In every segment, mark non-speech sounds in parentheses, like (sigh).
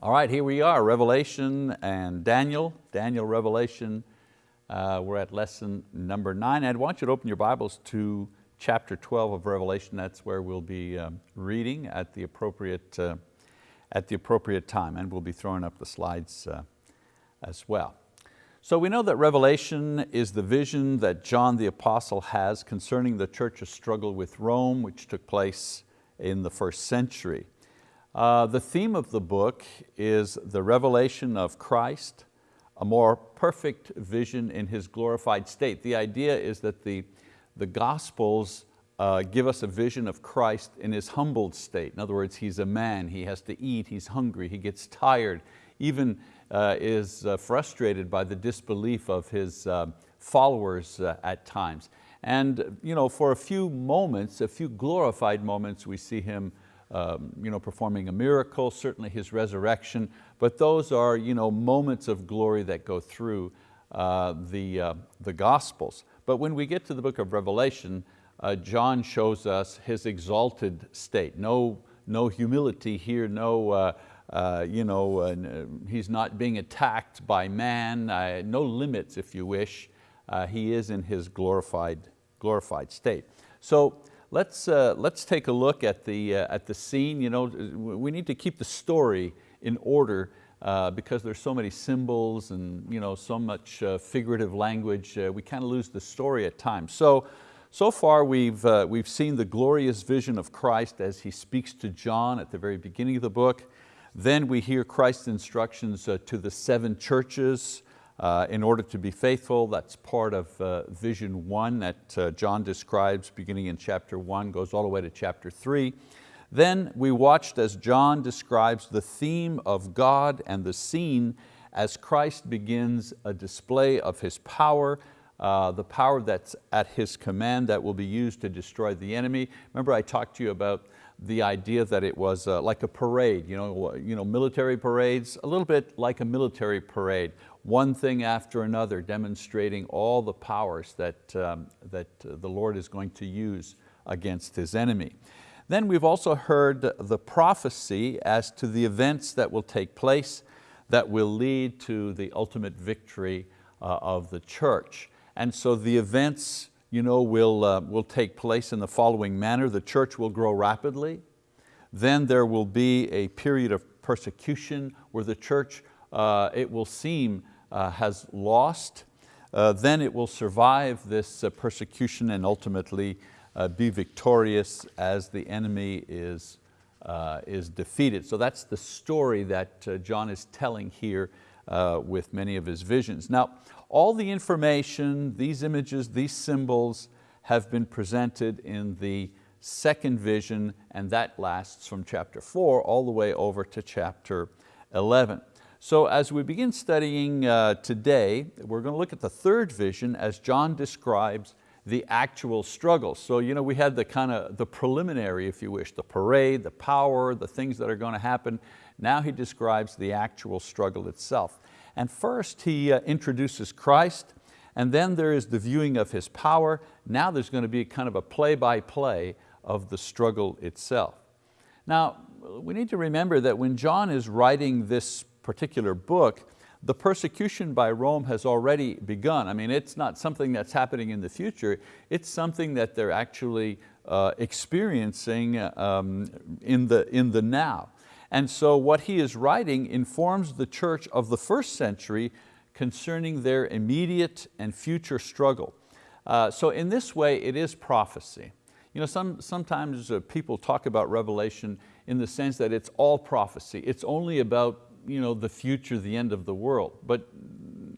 All right, here we are, Revelation and Daniel, Daniel, Revelation. Uh, we're at lesson number nine. I'd want you to open your Bibles to chapter 12 of Revelation. That's where we'll be um, reading at the, appropriate, uh, at the appropriate time, and we'll be throwing up the slides uh, as well. So we know that Revelation is the vision that John the Apostle has concerning the church's struggle with Rome, which took place in the first century. Uh, the theme of the book is the revelation of Christ, a more perfect vision in His glorified state. The idea is that the, the Gospels uh, give us a vision of Christ in His humbled state. In other words, He's a man, He has to eat, He's hungry, He gets tired, even uh, is uh, frustrated by the disbelief of His uh, followers at times. And you know, for a few moments, a few glorified moments, we see Him um, you know, performing a miracle, certainly His resurrection, but those are you know, moments of glory that go through uh, the, uh, the Gospels. But when we get to the book of Revelation, uh, John shows us His exalted state. No, no humility here, no, uh, uh, you know, uh, He's not being attacked by man, no limits if you wish. he is in His glorified, glorified state. So let's, uh, let's take a look at the, uh, at the scene. You know, we need to keep the story in order uh, because there's so many symbols and you know, so much uh, figurative language, uh, we kind of lose the story at times. So, so far we've, uh, we've seen the glorious vision of Christ as He speaks to John at the very beginning of the book. Then we hear Christ's instructions to the seven churches, in order to be faithful, that's part of uh, vision one that uh, John describes beginning in chapter one, goes all the way to chapter three. Then we watched as John describes the theme of God and the scene as Christ begins a display of His power, uh, the power that's at His command that will be used to destroy the enemy. Remember I talked to you about the idea that it was uh, like a parade, you know, you know, military parades, a little bit like a military parade one thing after another, demonstrating all the powers that, um, that the Lord is going to use against His enemy. Then we've also heard the prophecy as to the events that will take place that will lead to the ultimate victory uh, of the church. And so the events you know, will, uh, will take place in the following manner. The church will grow rapidly. Then there will be a period of persecution where the church, uh, it will seem has lost, uh, then it will survive this uh, persecution and ultimately uh, be victorious as the enemy is, uh, is defeated. So that's the story that uh, John is telling here with many of his visions. Now, all the information, these images, these symbols have been presented in the second vision and that lasts from chapter four all the way over to chapter 11. So as we begin studying uh, today, we're going to look at the third vision as John describes the actual struggle. So you know, we had the kind of the preliminary, if you wish, the parade, the power, the things that are going to happen. Now he describes the actual struggle itself. And first he uh, introduces Christ, and then there is the viewing of His power. Now there's going to be kind of a play-by-play -play of the struggle itself. Now, we need to remember that when John is writing this particular book, the persecution by Rome has already begun. I mean, it's not something that's happening in the future, it's something that they're actually uh, experiencing um, in, the, in the now. And so what he is writing informs the church of the first century concerning their immediate and future struggle. Uh, so in this way, it is prophecy. You know, some, sometimes uh, people talk about Revelation in the sense that it's all prophecy. It's only about you know, the future, the end of the world. But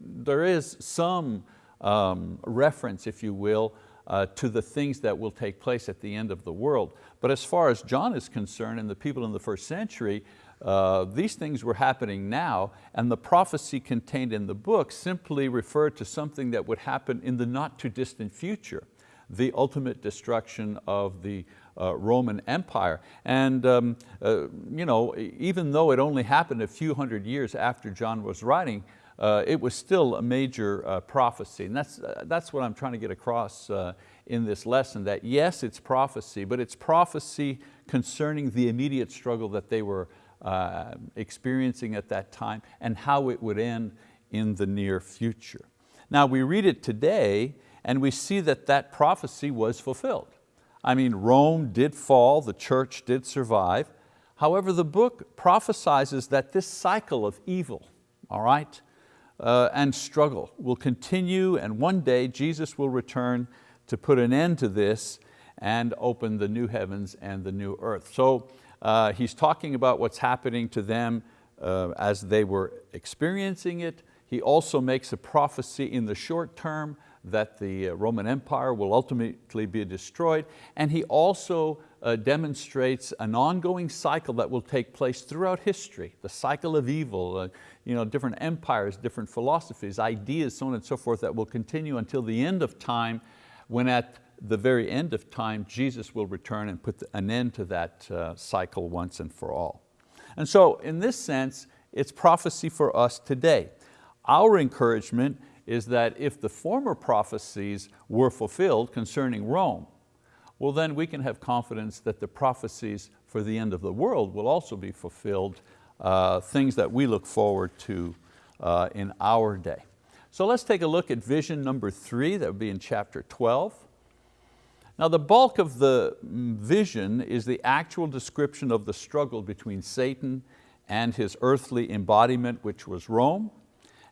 there is some um, reference, if you will, uh, to the things that will take place at the end of the world. But as far as John is concerned and the people in the first century, uh, these things were happening now and the prophecy contained in the book simply referred to something that would happen in the not too distant future, the ultimate destruction of the uh, Roman Empire. And um, uh, you know, even though it only happened a few hundred years after John was writing, uh, it was still a major uh, prophecy. And that's, uh, that's what I'm trying to get across uh, in this lesson, that yes, it's prophecy, but it's prophecy concerning the immediate struggle that they were experiencing at that time and how it would end in the near future. Now we read it today and we see that that prophecy was fulfilled. I mean, Rome did fall, the church did survive. However, the book prophesizes that this cycle of evil, all right, uh, and struggle will continue and one day Jesus will return to put an end to this and open the new heavens and the new earth. So uh, he's talking about what's happening to them uh, as they were experiencing it. He also makes a prophecy in the short term that the uh, Roman Empire will ultimately be destroyed. And he also uh, demonstrates an ongoing cycle that will take place throughout history, the cycle of evil, uh, you know, different empires, different philosophies, ideas, so on and so forth, that will continue until the end of time, when at the very end of time, Jesus will return and put an end to that uh, cycle once and for all. And so in this sense, it's prophecy for us today. Our encouragement is that if the former prophecies were fulfilled concerning Rome, well then we can have confidence that the prophecies for the end of the world will also be fulfilled, uh, things that we look forward to uh, in our day. So let's take a look at vision number three, that would be in chapter 12. Now the bulk of the vision is the actual description of the struggle between Satan and his earthly embodiment, which was Rome,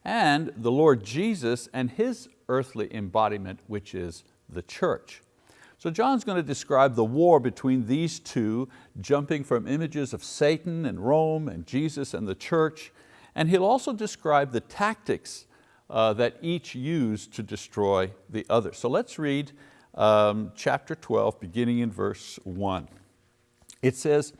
and the Lord Jesus and His earthly embodiment, which is the church. So John's going to describe the war between these two, jumping from images of Satan and Rome and Jesus and the church, and he'll also describe the tactics uh, that each used to destroy the other. So let's read um, chapter 12, beginning in verse one. It says,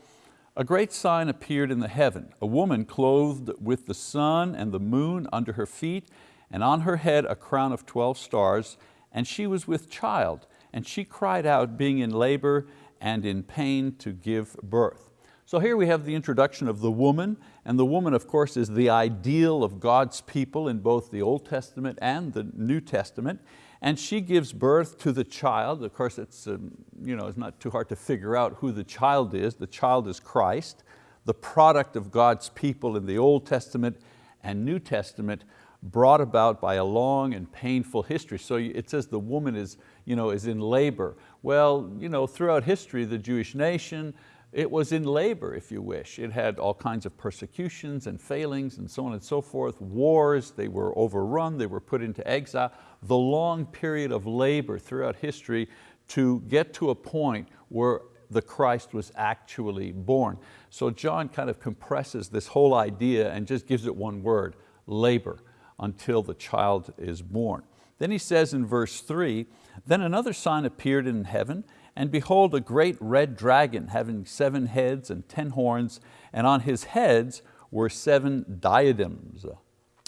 a great sign appeared in the heaven, a woman clothed with the sun and the moon under her feet, and on her head a crown of 12 stars, and she was with child, and she cried out, being in labor and in pain to give birth. So here we have the introduction of the woman, and the woman of course is the ideal of God's people in both the Old Testament and the New Testament and she gives birth to the child. Of course, it's, um, you know, it's not too hard to figure out who the child is. The child is Christ, the product of God's people in the Old Testament and New Testament, brought about by a long and painful history. So it says the woman is, you know, is in labor. Well, you know, throughout history, the Jewish nation, it was in labor, if you wish. It had all kinds of persecutions and failings and so on and so forth, wars, they were overrun, they were put into exile. The long period of labor throughout history to get to a point where the Christ was actually born. So John kind of compresses this whole idea and just gives it one word, labor, until the child is born. Then he says in verse three, then another sign appeared in heaven, and behold, a great red dragon having seven heads and ten horns, and on his heads were seven diadems.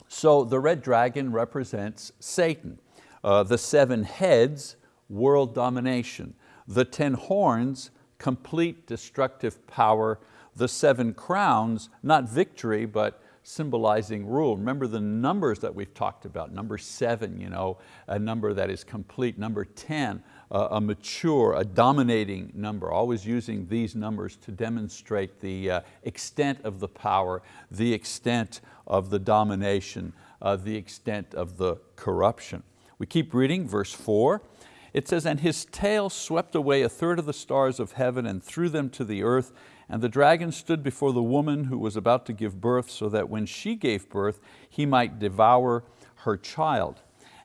So the red dragon represents Satan. Uh, the seven heads, world domination. The ten horns, complete destructive power. The seven crowns, not victory, but symbolizing rule. Remember the numbers that we've talked about, number seven, you know, a number that is complete, number 10, a mature, a dominating number, always using these numbers to demonstrate the uh, extent of the power, the extent of the domination, uh, the extent of the corruption. We keep reading verse four. It says, and his tail swept away a third of the stars of heaven and threw them to the earth, and the dragon stood before the woman who was about to give birth so that when she gave birth, he might devour her child.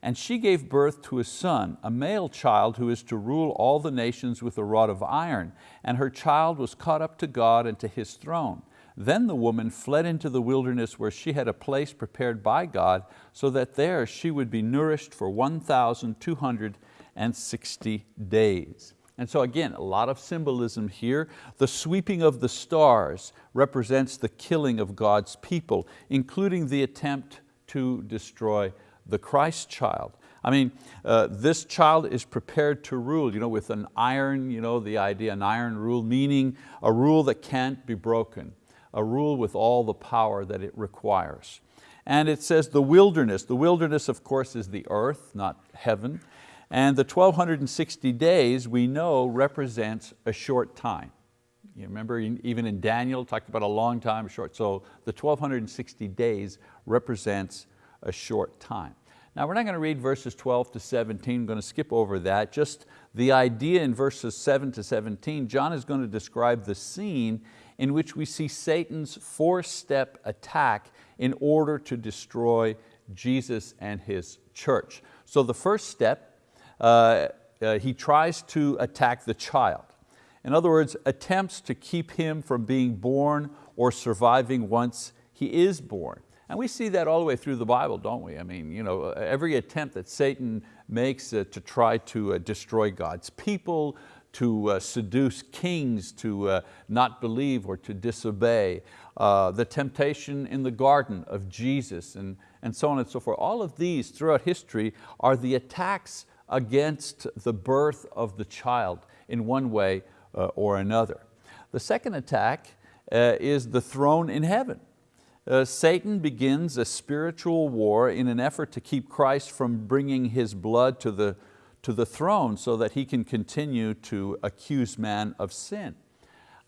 And she gave birth to a son, a male child who is to rule all the nations with a rod of iron. And her child was caught up to God and to His throne. Then the woman fled into the wilderness where she had a place prepared by God so that there she would be nourished for 1,260 days. And so again, a lot of symbolism here. The sweeping of the stars represents the killing of God's people, including the attempt to destroy the Christ child. I mean, uh, this child is prepared to rule you know, with an iron, you know, the idea, an iron rule, meaning a rule that can't be broken, a rule with all the power that it requires. And it says the wilderness. The wilderness, of course, is the earth, not heaven. And the 1260 days we know represents a short time. You remember even in Daniel, talked about a long time, short. So the 1260 days represents a short time. Now we're not going to read verses 12 to 17, I'm going to skip over that. Just the idea in verses 7 to 17, John is going to describe the scene in which we see Satan's four-step attack in order to destroy Jesus and His church. So the first step, uh, uh, he tries to attack the child. In other words, attempts to keep him from being born or surviving once he is born. And we see that all the way through the Bible, don't we? I mean, you know, every attempt that Satan makes uh, to try to uh, destroy God's people, to uh, seduce kings to not believe or to disobey, the temptation in the garden of Jesus and, and so on and so forth. All of these throughout history are the attacks against the birth of the child in one way or another. The second attack is the throne in heaven. Uh, Satan begins a spiritual war in an effort to keep Christ from bringing his blood to the, to the throne so that he can continue to accuse man of sin.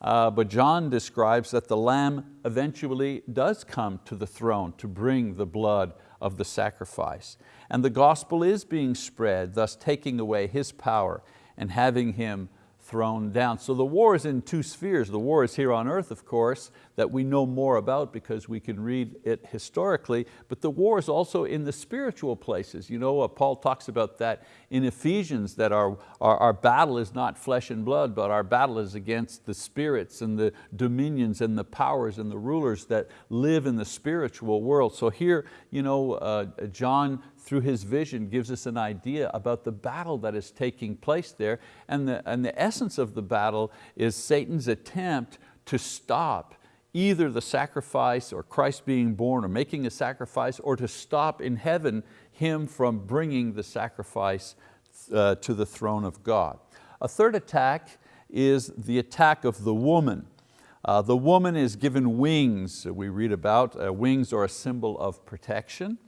Uh, but John describes that the lamb eventually does come to the throne to bring the blood of the sacrifice. And the gospel is being spread, thus taking away his power and having him thrown down. So the war is in two spheres. The war is here on earth, of course, that we know more about because we can read it historically, but the war is also in the spiritual places. You know, uh, Paul talks about that in Ephesians, that our, our, our battle is not flesh and blood, but our battle is against the spirits and the dominions and the powers and the rulers that live in the spiritual world. So here, you know, uh, John through his vision gives us an idea about the battle that is taking place there. And the, and the essence of the battle is Satan's attempt to stop either the sacrifice or Christ being born or making a sacrifice or to stop in heaven him from bringing the sacrifice uh, to the throne of God. A third attack is the attack of the woman. Uh, the woman is given wings, we read about. Uh, wings are a symbol of protection.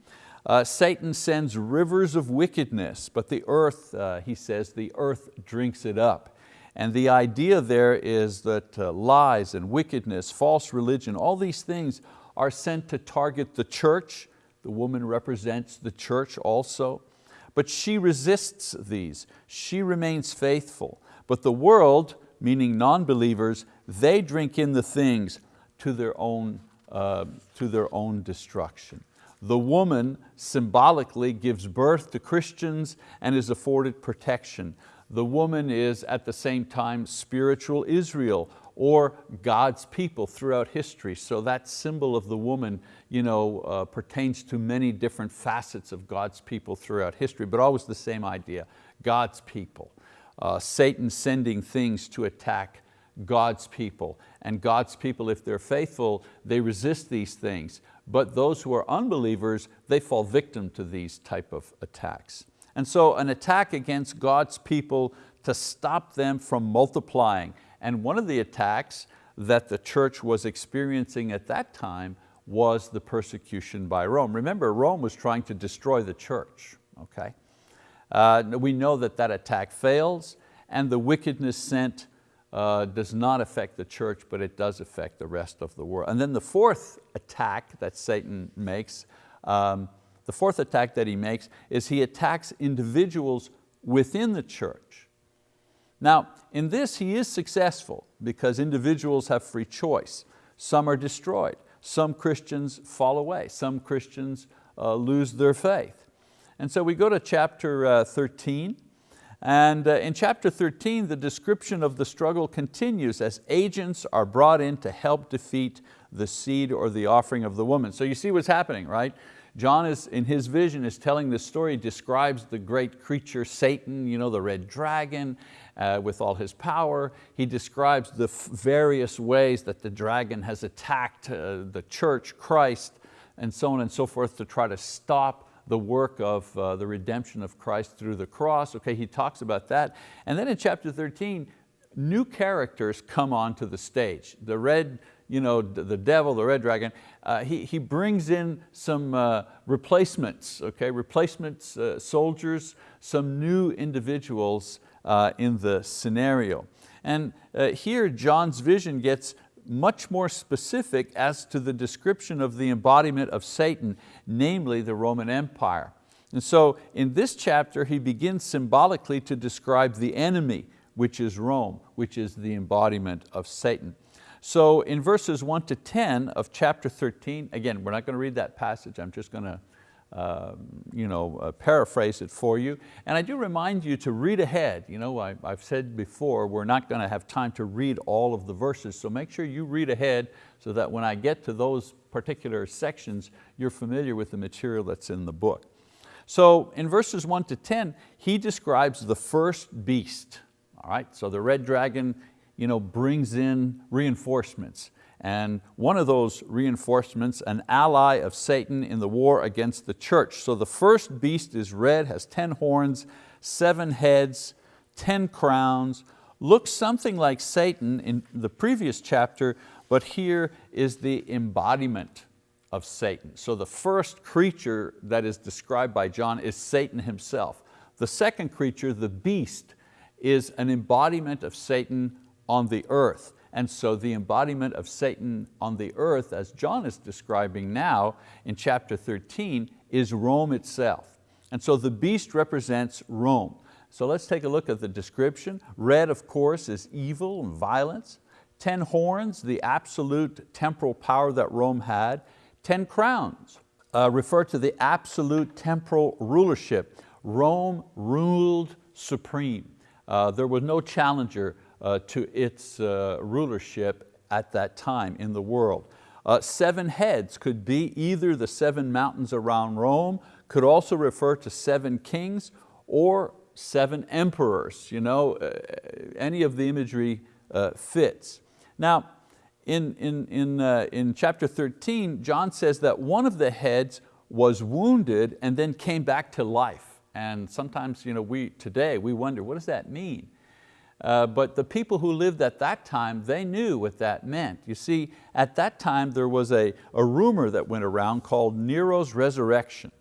Uh, Satan sends rivers of wickedness, but the earth, uh, he says, the earth drinks it up. And the idea there is that uh, lies and wickedness, false religion, all these things are sent to target the church. The woman represents the church also. But she resists these. She remains faithful. But the world, meaning non-believers, they drink in the things to their own, uh, to their own destruction. The woman symbolically gives birth to Christians and is afforded protection the woman is at the same time spiritual Israel or God's people throughout history. So that symbol of the woman you know, uh, pertains to many different facets of God's people throughout history, but always the same idea, God's people. Uh, Satan sending things to attack God's people. And God's people, if they're faithful, they resist these things. But those who are unbelievers, they fall victim to these type of attacks. And so an attack against God's people to stop them from multiplying. And one of the attacks that the church was experiencing at that time was the persecution by Rome. Remember, Rome was trying to destroy the church, okay? Uh, we know that that attack fails and the wickedness sent uh, does not affect the church, but it does affect the rest of the world. And then the fourth attack that Satan makes um, the fourth attack that he makes is he attacks individuals within the church. Now, in this he is successful because individuals have free choice. Some are destroyed, some Christians fall away, some Christians uh, lose their faith. And so we go to chapter uh, 13, and uh, in chapter 13, the description of the struggle continues as agents are brought in to help defeat the seed or the offering of the woman. So you see what's happening, right? John is, in his vision is telling this story, describes the great creature Satan, you know, the red dragon uh, with all his power. He describes the various ways that the dragon has attacked uh, the church, Christ, and so on and so forth to try to stop the work of uh, the redemption of Christ through the cross. Okay, he talks about that. And then in chapter 13, new characters come onto the stage. The red you know, the devil, the red dragon, uh, he, he brings in some uh, replacements, okay, replacements, uh, soldiers, some new individuals uh, in the scenario. And uh, here John's vision gets much more specific as to the description of the embodiment of Satan, namely the Roman Empire. And so in this chapter, he begins symbolically to describe the enemy, which is Rome, which is the embodiment of Satan. So in verses one to 10 of chapter 13, again, we're not going to read that passage, I'm just going to uh, you know, uh, paraphrase it for you. And I do remind you to read ahead. You know, I, have said before, we're not going to have time to read all of the verses, so make sure you read ahead so that when I get to those particular sections, you're familiar with the material that's in the book. So in verses one to 10, he describes the first beast. All right, so the red dragon you know, brings in reinforcements. And one of those reinforcements, an ally of Satan in the war against the church. So the first beast is red, has 10 horns, seven heads, 10 crowns, looks something like Satan in the previous chapter, but here is the embodiment of Satan. So the first creature that is described by John is Satan himself. The second creature, the beast, is an embodiment of Satan on the earth. And so the embodiment of Satan on the earth, as John is describing now in chapter 13, is Rome itself. And so the beast represents Rome. So let's take a look at the description. Red, of course, is evil and violence. Ten horns, the absolute temporal power that Rome had. Ten crowns uh, refer to the absolute temporal rulership. Rome ruled supreme. Uh, there was no challenger uh, to its uh, rulership at that time in the world. Uh, seven heads could be either the seven mountains around Rome, could also refer to seven kings or seven emperors. You know, uh, any of the imagery uh, fits. Now, in, in, in, uh, in chapter 13, John says that one of the heads was wounded and then came back to life. And sometimes you know, we, today we wonder, what does that mean? Uh, but the people who lived at that time, they knew what that meant. You see, at that time there was a, a rumor that went around called Nero's resurrection.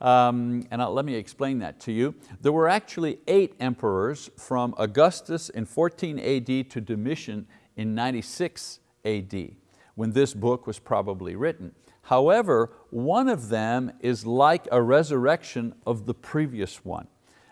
Um, and I'll, let me explain that to you. There were actually eight emperors from Augustus in 14 AD to Domitian in 96 AD, when this book was probably written. However, one of them is like a resurrection of the previous one.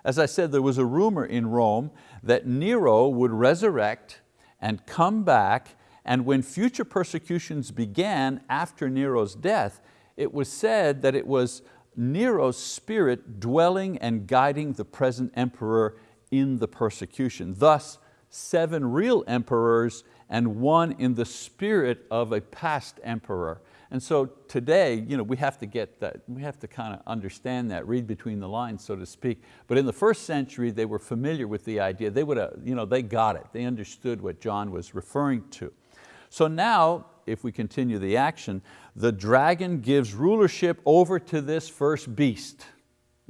As I said, there was a rumor in Rome that Nero would resurrect and come back, and when future persecutions began after Nero's death, it was said that it was Nero's spirit dwelling and guiding the present emperor in the persecution. Thus, seven real emperors and one in the spirit of a past emperor. And so today, you know, we have to get that, we have to kind of understand that, read between the lines, so to speak. But in the first century, they were familiar with the idea. They, would have, you know, they got it. They understood what John was referring to. So now, if we continue the action, the dragon gives rulership over to this first beast,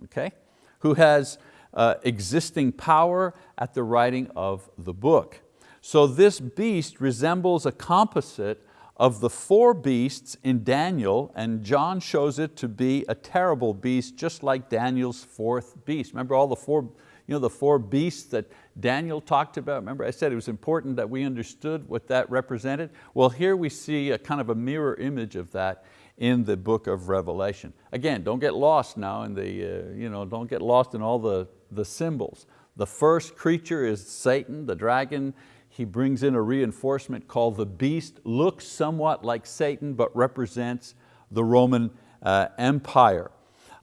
okay, who has uh, existing power at the writing of the book. So this beast resembles a composite of the four beasts in Daniel, and John shows it to be a terrible beast, just like Daniel's fourth beast. Remember all the four, you know, the four beasts that Daniel talked about? Remember I said it was important that we understood what that represented? Well, here we see a kind of a mirror image of that in the book of Revelation. Again, don't get lost now in the, uh, you know, don't get lost in all the, the symbols. The first creature is Satan, the dragon he brings in a reinforcement called the beast, looks somewhat like Satan, but represents the Roman uh, Empire.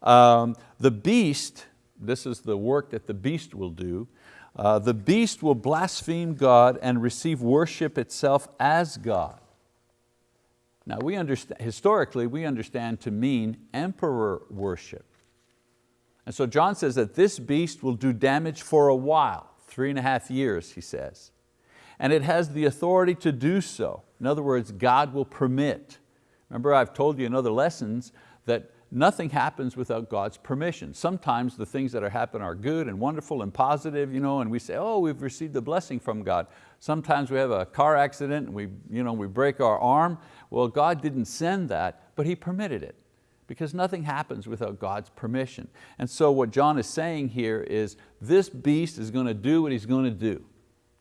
Um, the beast, this is the work that the beast will do, uh, the beast will blaspheme God and receive worship itself as God. Now we understand, historically we understand to mean emperor worship. And so John says that this beast will do damage for a while, three and a half years, he says and it has the authority to do so. In other words, God will permit. Remember I've told you in other lessons that nothing happens without God's permission. Sometimes the things that are happen are good and wonderful and positive, you know, and we say, oh, we've received a blessing from God. Sometimes we have a car accident and we, you know, we break our arm. Well, God didn't send that, but He permitted it because nothing happens without God's permission. And so what John is saying here is this beast is going to do what he's going to do.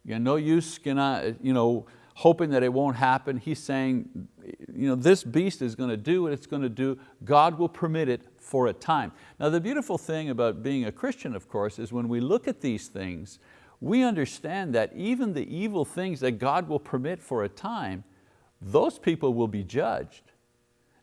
You know, no use you know, hoping that it won't happen. He's saying, you know, this beast is going to do what it's going to do. God will permit it for a time. Now the beautiful thing about being a Christian, of course, is when we look at these things, we understand that even the evil things that God will permit for a time, those people will be judged.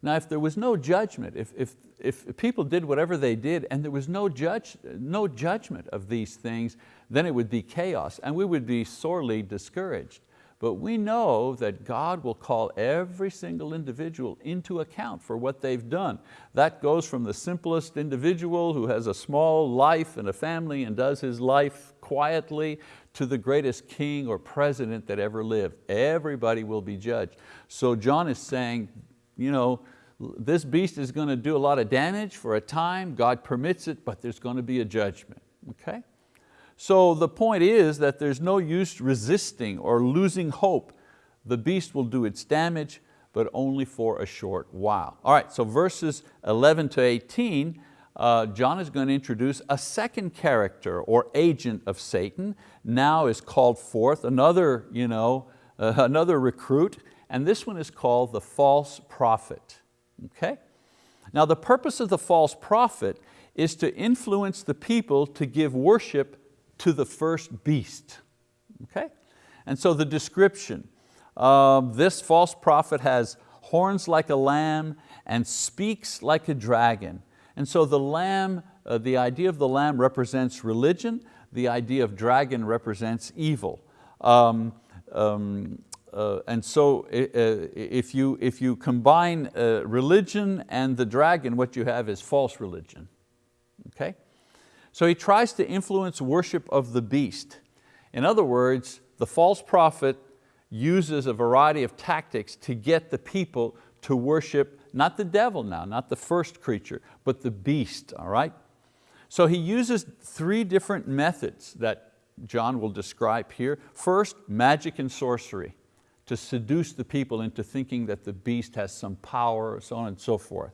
Now if there was no judgment, if, if, if people did whatever they did and there was no, judge, no judgment of these things, then it would be chaos and we would be sorely discouraged. But we know that God will call every single individual into account for what they've done. That goes from the simplest individual who has a small life and a family and does his life quietly to the greatest king or president that ever lived. Everybody will be judged. So John is saying, you know, this beast is going to do a lot of damage for a time, God permits it, but there's going to be a judgment, okay? So the point is that there's no use resisting or losing hope. The beast will do its damage, but only for a short while. All right, so verses 11 to 18, uh, John is going to introduce a second character or agent of Satan. Now is called forth another, you know, uh, (laughs) another recruit, and this one is called the false prophet. Okay? Now the purpose of the false prophet is to influence the people to give worship to the first beast. Okay? And so the description, uh, this false prophet has horns like a lamb and speaks like a dragon. And so the lamb, uh, the idea of the lamb represents religion, the idea of dragon represents evil. Um, um, uh, and so uh, if, you, if you combine uh, religion and the dragon, what you have is false religion. Okay? So he tries to influence worship of the beast. In other words, the false prophet uses a variety of tactics to get the people to worship not the devil now, not the first creature, but the beast, all right? So he uses three different methods that John will describe here. First, magic and sorcery, to seduce the people into thinking that the beast has some power, so on and so forth.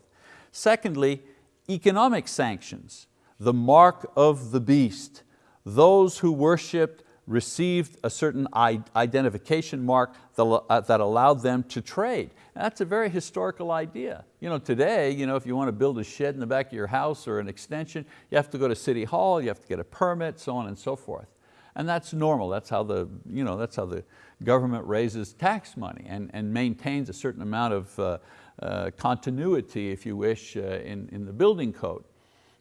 Secondly, economic sanctions, the mark of the beast. Those who worshiped received a certain identification mark uh, that allowed them to trade. And that's a very historical idea. You know, today, you know, if you want to build a shed in the back of your house or an extension, you have to go to City Hall, you have to get a permit, so on and so forth. And that's normal, that's how the, you know, that's how the government raises tax money and, and maintains a certain amount of uh, uh, continuity, if you wish, uh, in, in the building code.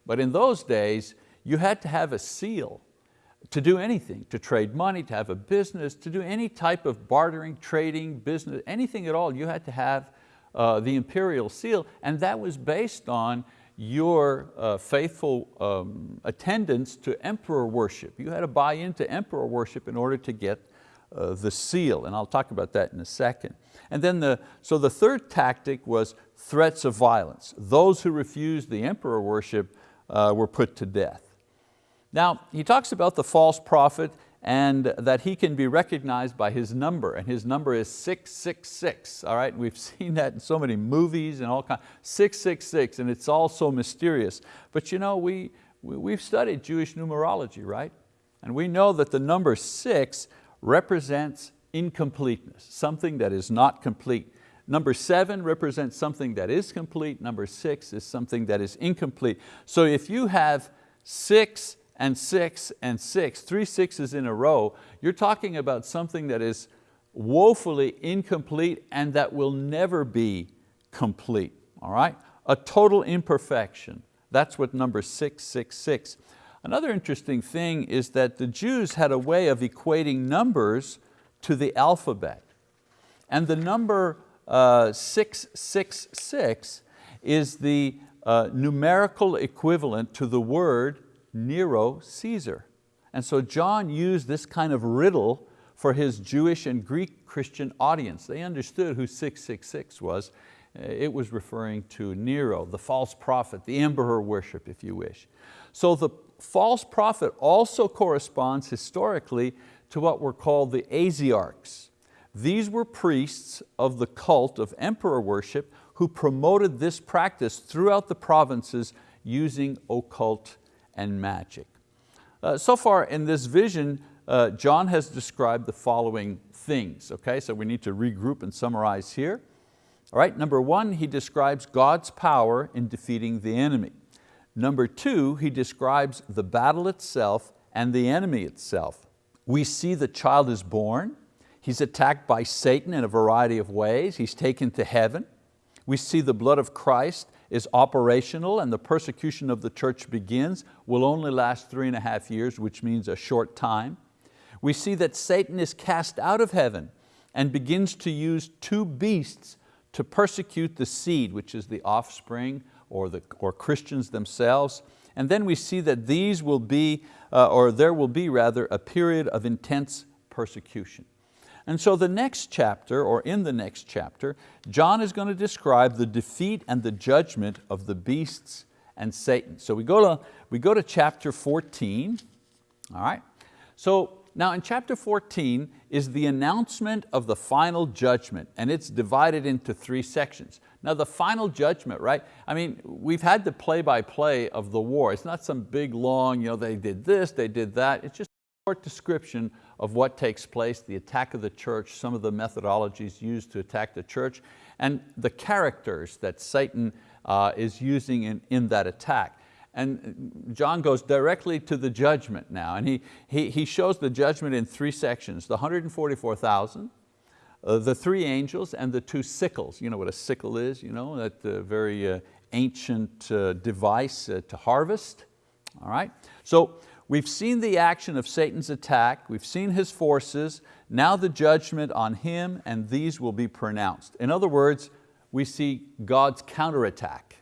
But in those days, you had to have a seal to do anything, to trade money, to have a business, to do any type of bartering, trading, business, anything at all, you had to have uh, the imperial seal, and that was based on your uh, faithful um, attendance to emperor worship. You had to buy into emperor worship in order to get uh, the seal, and I'll talk about that in a second. And then the, so the third tactic was threats of violence. Those who refused the emperor worship uh, were put to death. Now, he talks about the false prophet and that he can be recognized by his number, and his number is 666, all right? We've (laughs) seen that in so many movies and all kinds, 666, and it's all so mysterious. But you know, we, we, have studied Jewish numerology, right? And we know that the number six represents incompleteness, something that is not complete. Number seven represents something that is complete. Number six is something that is incomplete. So if you have six and six and six, three sixes in a row, you're talking about something that is woefully incomplete and that will never be complete, all right? A total imperfection. That's what number 666. Another interesting thing is that the Jews had a way of equating numbers to the alphabet. And the number uh, 666 is the uh, numerical equivalent to the word Nero Caesar. And so John used this kind of riddle for his Jewish and Greek Christian audience. They understood who 666 was. Uh, it was referring to Nero, the false prophet, the emperor worship, if you wish. So the false prophet also corresponds historically to what were called the Asiarchs. These were priests of the cult of emperor worship who promoted this practice throughout the provinces using occult and magic. Uh, so far in this vision, uh, John has described the following things, okay? So we need to regroup and summarize here. All right, number one, he describes God's power in defeating the enemy. Number two, he describes the battle itself and the enemy itself. We see the child is born, he's attacked by Satan in a variety of ways, he's taken to heaven. We see the blood of Christ is operational and the persecution of the church begins, will only last three and a half years, which means a short time. We see that Satan is cast out of heaven and begins to use two beasts to persecute the seed, which is the offspring or, the, or Christians themselves. And then we see that these will be, uh, or there will be rather, a period of intense persecution. And so the next chapter, or in the next chapter, John is going to describe the defeat and the judgment of the beasts and Satan. So we go to, we go to chapter 14, all right? So now in chapter 14 is the announcement of the final judgment and it's divided into three sections. Now the final judgment, right? I mean, we've had the play-by-play -play of the war. It's not some big long, you know, they did this, they did that. It's just a short description of what takes place, the attack of the church, some of the methodologies used to attack the church, and the characters that Satan uh, is using in, in that attack. And John goes directly to the judgment now, and he, he, he shows the judgment in three sections, the 144,000, uh, the three angels, and the two sickles. You know what a sickle is, you know, that uh, very uh, ancient uh, device to harvest. All right, so we've seen the action of Satan's attack, we've seen his forces, now the judgment on him, and these will be pronounced. In other words, we see God's counterattack.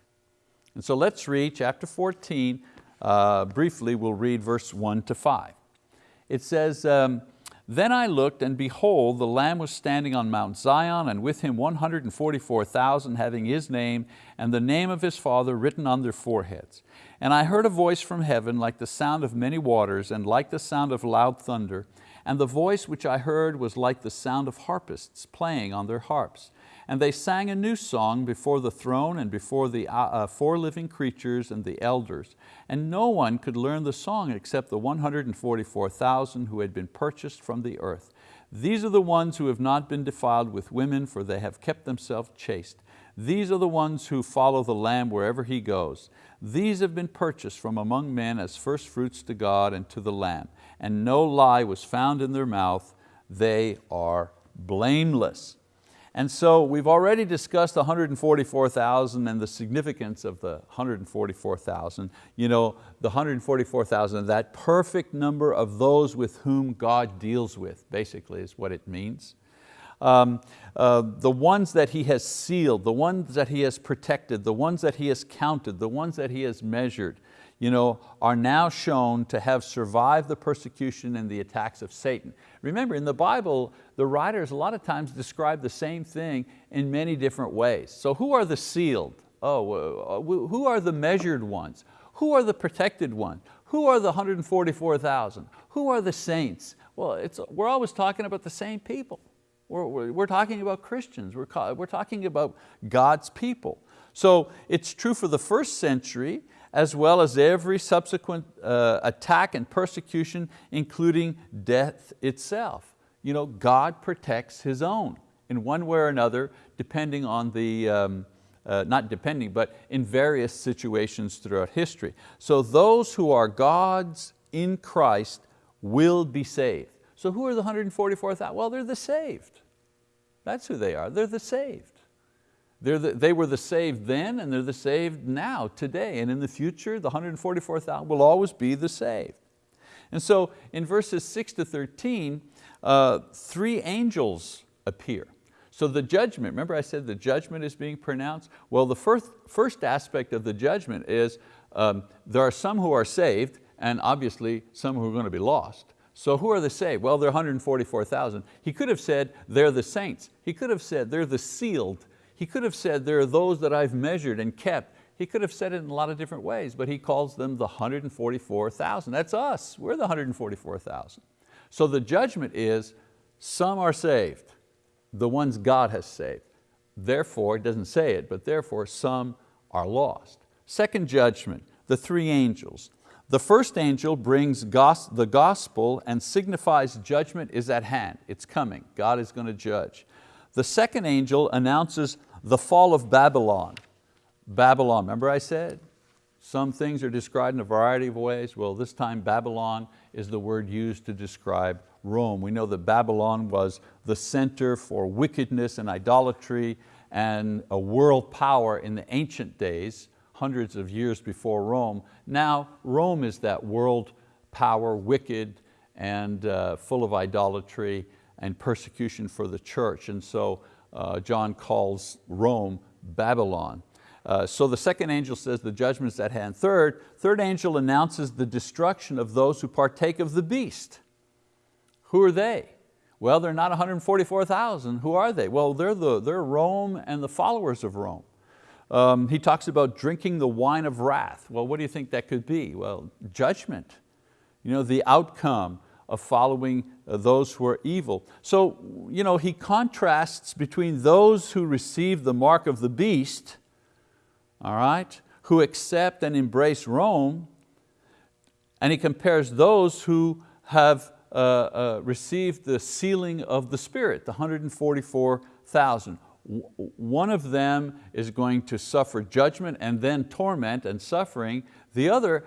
And so let's read chapter 14. Uh, briefly, we'll read verse one to five. It says, um, then I looked and behold, the Lamb was standing on Mount Zion and with him 144,000 having his name and the name of his father written on their foreheads. And I heard a voice from heaven like the sound of many waters and like the sound of loud thunder. And the voice which I heard was like the sound of harpists playing on their harps. And they sang a new song before the throne and before the uh, uh, four living creatures and the elders. And no one could learn the song except the 144,000 who had been purchased from the earth. These are the ones who have not been defiled with women, for they have kept themselves chaste. These are the ones who follow the Lamb wherever He goes. These have been purchased from among men as first fruits to God and to the Lamb. And no lie was found in their mouth. They are blameless. And so we've already discussed the 144,000 and the significance of the 144,000. You know, the 144,000, that perfect number of those with whom God deals with, basically is what it means. Um, uh, the ones that He has sealed, the ones that He has protected, the ones that He has counted, the ones that He has measured, you know, are now shown to have survived the persecution and the attacks of Satan. Remember, in the Bible, the writers a lot of times describe the same thing in many different ways. So who are the sealed? Oh, who are the measured ones? Who are the protected ones? Who are the 144,000? Who are the saints? Well, we're always talking about the same people. We're, we're, we're talking about Christians, we're, we're talking about God's people. So it's true for the first century, as well as every subsequent uh, attack and persecution, including death itself. You know, God protects His own in one way or another, depending on the, um, uh, not depending, but in various situations throughout history. So those who are God's in Christ will be saved. So who are the 144,000? Well, they're the saved. That's who they are, they're the saved. The, they were the saved then and they're the saved now, today, and in the future, the 144,000 will always be the saved. And so in verses six to 13, uh, three angels appear. So the judgment, remember I said the judgment is being pronounced? Well, the first, first aspect of the judgment is um, there are some who are saved and obviously some who are going to be lost. So who are the saved? Well, they're 144,000. He could have said they're the saints. He could have said they're the sealed he could have said, there are those that I've measured and kept. He could have said it in a lot of different ways, but he calls them the 144,000. That's us, we're the 144,000. So the judgment is, some are saved, the ones God has saved. Therefore, it doesn't say it, but therefore some are lost. Second judgment, the three angels. The first angel brings the gospel and signifies judgment is at hand, it's coming, God is going to judge. The second angel announces the fall of Babylon. Babylon, remember I said, some things are described in a variety of ways. Well, this time Babylon is the word used to describe Rome. We know that Babylon was the center for wickedness and idolatry and a world power in the ancient days, hundreds of years before Rome. Now Rome is that world power, wicked and uh, full of idolatry and persecution for the church. And so uh, John calls Rome Babylon. Uh, so the second angel says the judgment is at hand. Third, third angel announces the destruction of those who partake of the beast. Who are they? Well, they're not 144,000. Who are they? Well, they're, the, they're Rome and the followers of Rome. Um, he talks about drinking the wine of wrath. Well, what do you think that could be? Well, judgment, you know, the outcome of following uh, those who are evil. So you know, he contrasts between those who receive the mark of the beast all right, who accept and embrace Rome, and he compares those who have uh, uh, received the sealing of the Spirit, the 144,000. One of them is going to suffer judgment and then torment and suffering. The other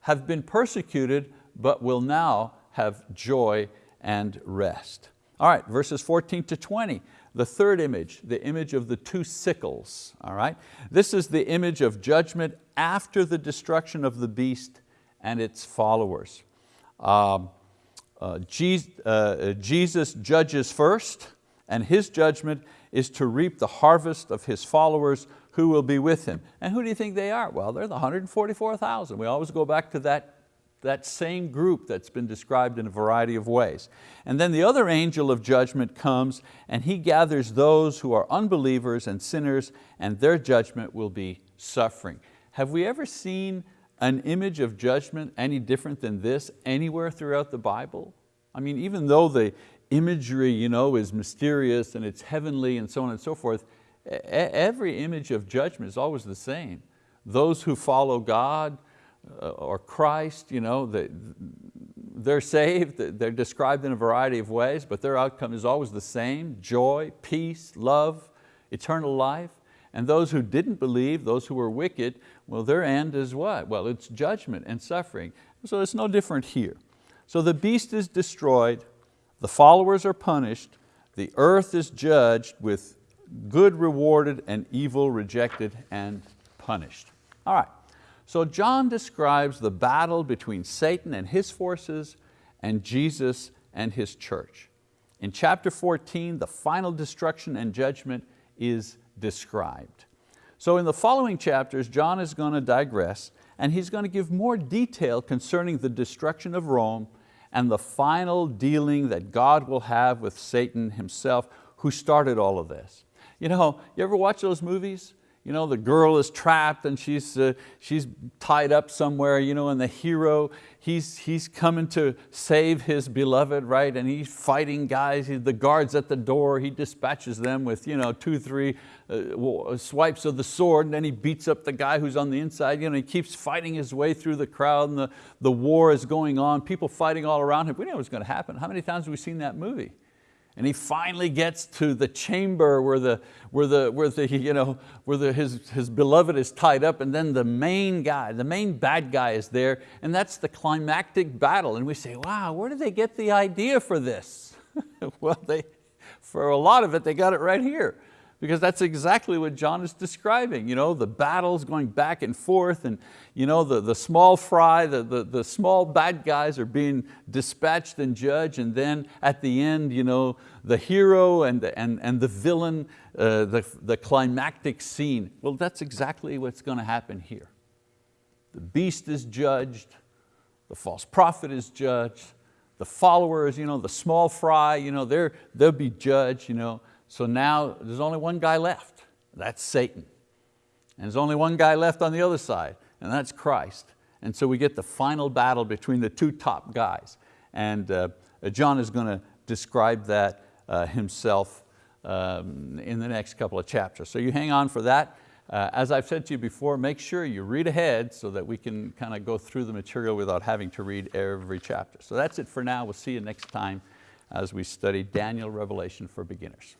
have been persecuted but will now have joy and rest. All right, verses 14 to 20. The third image, the image of the two sickles. All right? This is the image of judgment after the destruction of the beast and its followers. Um, uh, Jesus, uh, Jesus judges first and His judgment is to reap the harvest of His followers who will be with Him. And who do you think they are? Well, they're the 144,000. We always go back to that that same group that's been described in a variety of ways. And then the other angel of judgment comes and he gathers those who are unbelievers and sinners and their judgment will be suffering. Have we ever seen an image of judgment any different than this anywhere throughout the Bible? I mean, even though the imagery you know, is mysterious and it's heavenly and so on and so forth, every image of judgment is always the same. Those who follow God, Uh, or Christ, you know, they, they're saved, they're described in a variety of ways, but their outcome is always the same, joy, peace, love, eternal life. And those who didn't believe, those who were wicked, well, their end is what? Well, it's judgment and suffering. So it's no different here. So the beast is destroyed, the followers are punished, the earth is judged with good rewarded and evil rejected and punished. All right. So John describes the battle between Satan and his forces and Jesus and His church. In chapter 14, the final destruction and judgment is described. So in the following chapters, John is going to digress and he's going to give more detail concerning the destruction of Rome and the final dealing that God will have with Satan himself who started all of this. You know, you ever watch those movies you know, the girl is trapped and she's, uh, she's tied up somewhere, you know, and the hero, he's, he's coming to save his beloved, right? And he's fighting guys, he, the guards at the door, he dispatches them with you know, two, three uh, swipes of the sword and then he beats up the guy who's on the inside. You know, he keeps fighting his way through the crowd and the, the war is going on, people fighting all around him. We know what's going to happen. How many times have we seen that movie? And he finally gets to the chamber where, the, where, the, where, the, you know, where the, his, his beloved is tied up and then the main guy, the main bad guy is there and that's the climactic battle. And we say, wow, where did they get the idea for this? (laughs) well, they, for a lot of it, they got it right here because that's exactly what John is describing. You know, the battles going back and forth and you know, the, the small fry, the, the, the small bad guys are being dispatched and judged and then at the end, you know, the hero and the, and, and the villain, uh, the, the climactic scene. Well, that's exactly what's going to happen here. The beast is judged, the false prophet is judged, the followers, you know, the small fry, you know, they'll be judged. You know, so now there's only one guy left, that's Satan. And there's only one guy left on the other side, and that's Christ. And so we get the final battle between the two top guys. And uh, John is going to describe that uh, himself um, in the next couple of chapters. So you hang on for that. Uh, as I've said to you before, make sure you read ahead so that we can kind of go through the material without having to read every chapter. So that's it for now. We'll see you next time as we study Daniel Revelation for beginners.